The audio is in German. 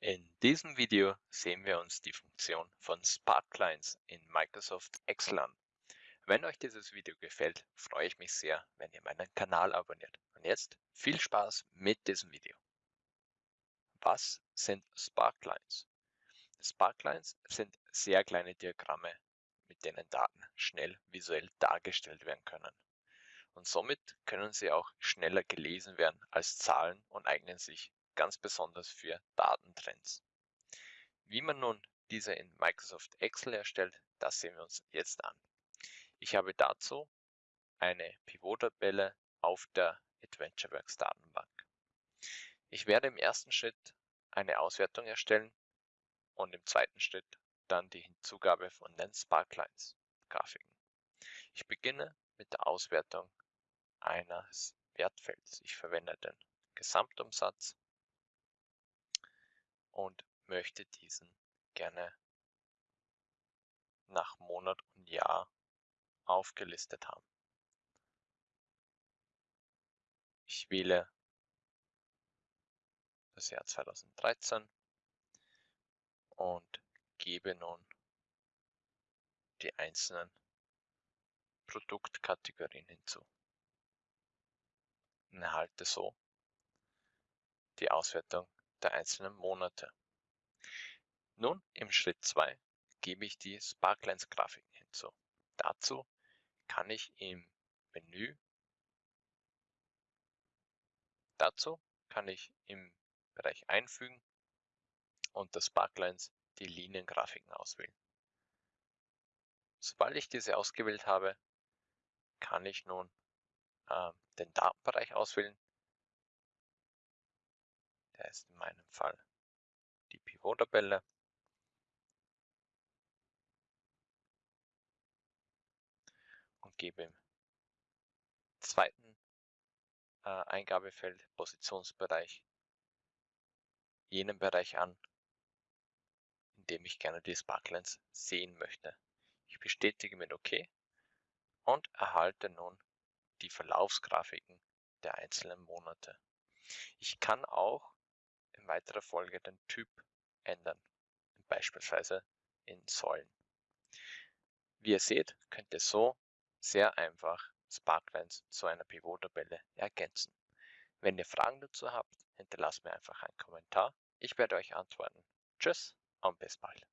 In diesem Video sehen wir uns die Funktion von Sparklines in Microsoft Excel an. Wenn euch dieses Video gefällt, freue ich mich sehr, wenn ihr meinen Kanal abonniert. Und jetzt viel Spaß mit diesem Video. Was sind Sparklines? Sparklines sind sehr kleine Diagramme, mit denen Daten schnell visuell dargestellt werden können. Und somit können sie auch schneller gelesen werden als Zahlen und eignen sich ganz besonders für Datentrends. Wie man nun diese in Microsoft Excel erstellt, das sehen wir uns jetzt an. Ich habe dazu eine Pivot-Tabelle auf der AdventureWorks Datenbank. Ich werde im ersten Schritt eine Auswertung erstellen und im zweiten Schritt dann die Hinzugabe von den Sparklines Grafiken. Ich beginne mit der Auswertung eines Wertfelds. Ich verwende den Gesamtumsatz und möchte diesen gerne nach Monat und Jahr aufgelistet haben. Ich wähle das Jahr 2013 und gebe nun die einzelnen Produktkategorien hinzu und erhalte so die Auswertung der einzelnen Monate. Nun im Schritt 2 gebe ich die Sparklines Grafiken hinzu. Dazu kann ich im Menü Dazu kann ich im Bereich Einfügen unter Sparklines die Liniengrafiken auswählen. Sobald ich diese ausgewählt habe, kann ich nun äh, den Datenbereich auswählen der ist in meinem Fall die Pivot-Tabelle. Und gebe im zweiten äh, Eingabefeld Positionsbereich jenen Bereich an, in dem ich gerne die Sparklines sehen möchte. Ich bestätige mit OK und erhalte nun die Verlaufsgrafiken der einzelnen Monate. Ich kann auch in weiterer Folge den Typ ändern, beispielsweise in Säulen. Wie ihr seht, könnt ihr so sehr einfach Sparklines zu einer Pivot-Tabelle ergänzen. Wenn ihr Fragen dazu habt, hinterlasst mir einfach einen Kommentar. Ich werde euch antworten. Tschüss und bis bald.